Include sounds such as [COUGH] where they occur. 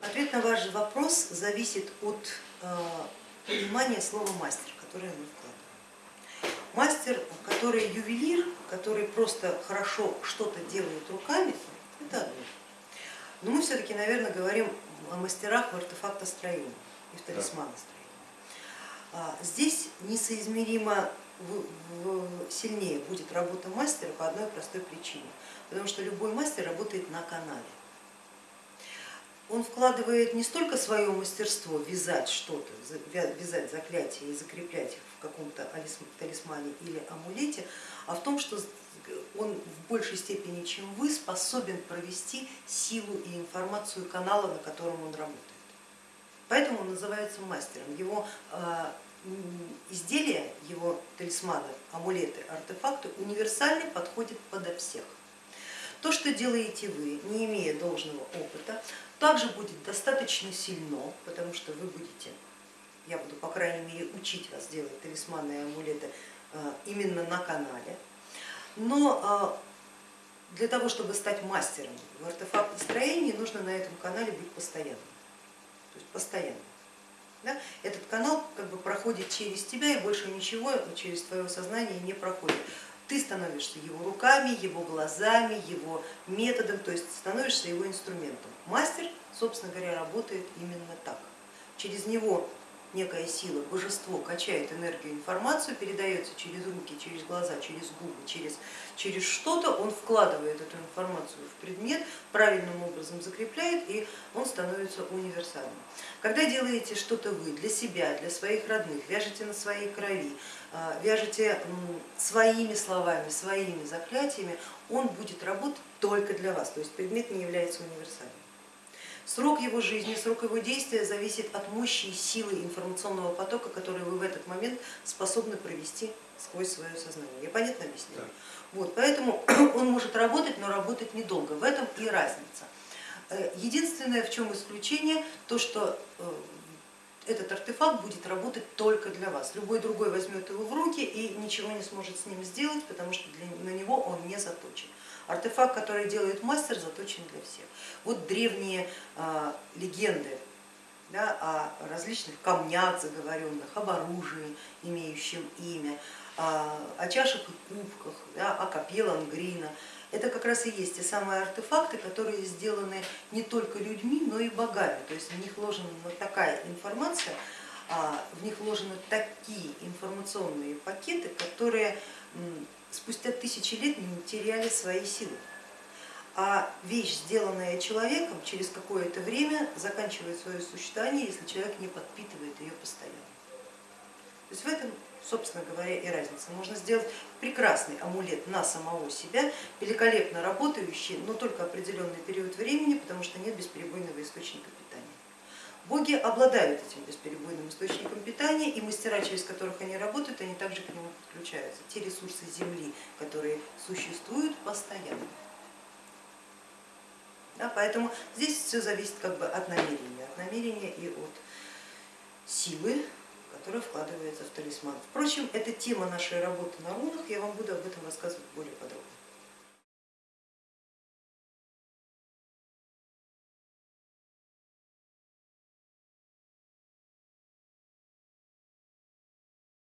Ответ на ваш вопрос зависит от э, понимания слова мастер, которое мы вкладываем. Мастер, который ювелир, который просто хорошо что-то делает руками, это одно. Но мы все-таки, наверное, говорим о мастерах в артефактостроении и в талисманостроении. А, здесь несоизмеримо сильнее будет работа мастера по одной простой причине, потому что любой мастер работает на канале он вкладывает не столько свое мастерство вязать что-то, вязать заклятия и закреплять их в каком-то талисмане или амулете, а в том, что он в большей степени, чем вы, способен провести силу и информацию канала, на котором он работает. Поэтому он называется мастером. Его а, изделия, его талисманы, амулеты, артефакты универсальны, подходят подо всех. То, что делаете вы, не имея должного опыта, также будет достаточно сильно, потому что вы будете, я буду по крайней мере учить вас делать талисманы и амулеты э, именно на канале, но э, для того, чтобы стать мастером в артефактостроении, нужно на этом канале быть постоянно, то есть постоянно. Да? Этот канал как бы проходит через тебя и больше ничего через твое сознание не проходит ты становишься его руками, его глазами, его методом, то есть становишься его инструментом. Мастер, собственно говоря, работает именно так. Через него некая сила, божество качает энергию, информацию, передается через руки, через глаза, через губы, через, через что-то, он вкладывает эту информацию в предмет, правильным образом закрепляет и он становится универсальным. Когда делаете что-то вы для себя, для своих родных, вяжете на своей крови, а, вяжете своими словами, своими заклятиями, он будет работать только для вас, то есть предмет не является универсальным. Срок его жизни, срок его действия зависит от мощи и силы информационного потока, который вы в этот момент способны провести сквозь свое сознание. Я понятно объясняю? Да. Вот, поэтому [CLEARS THROAT] он может работать, но работать недолго, в этом и разница. Э, единственное, в чем исключение, то что э, этот артефакт будет работать только для вас. Любой другой возьмет его в руки и ничего не сможет с ним сделать, потому что для, на него он не заточен. Артефакт, который делает мастер, заточен для всех. Вот древние а, легенды да, о различных камнях заговоренных, об оружии, имеющем имя, о чашах и кубках, да, о копье лангрина. Это как раз и есть те самые артефакты, которые сделаны не только людьми, но и богами. То есть в них вложена такая информация, а, в них вложены такие информационные пакеты, которые спустя тысячи лет не теряли свои силы. А вещь, сделанная человеком, через какое-то время заканчивает свое существование, если человек не подпитывает ее постоянно. То есть в этом, собственно говоря, и разница. Можно сделать прекрасный амулет на самого себя, великолепно работающий, но только определенный период времени, потому что нет бесперебойного источника питания. Боги обладают этим бесперебойным источником питания, и мастера, через которых они работают, они также к нему подключаются. Те ресурсы Земли, которые существуют постоянно. Да, поэтому здесь все зависит как бы от намерения, от намерения и от силы, которая вкладывается в талисман. Впрочем, это тема нашей работы на рунах, я вам буду об этом рассказывать более подробно.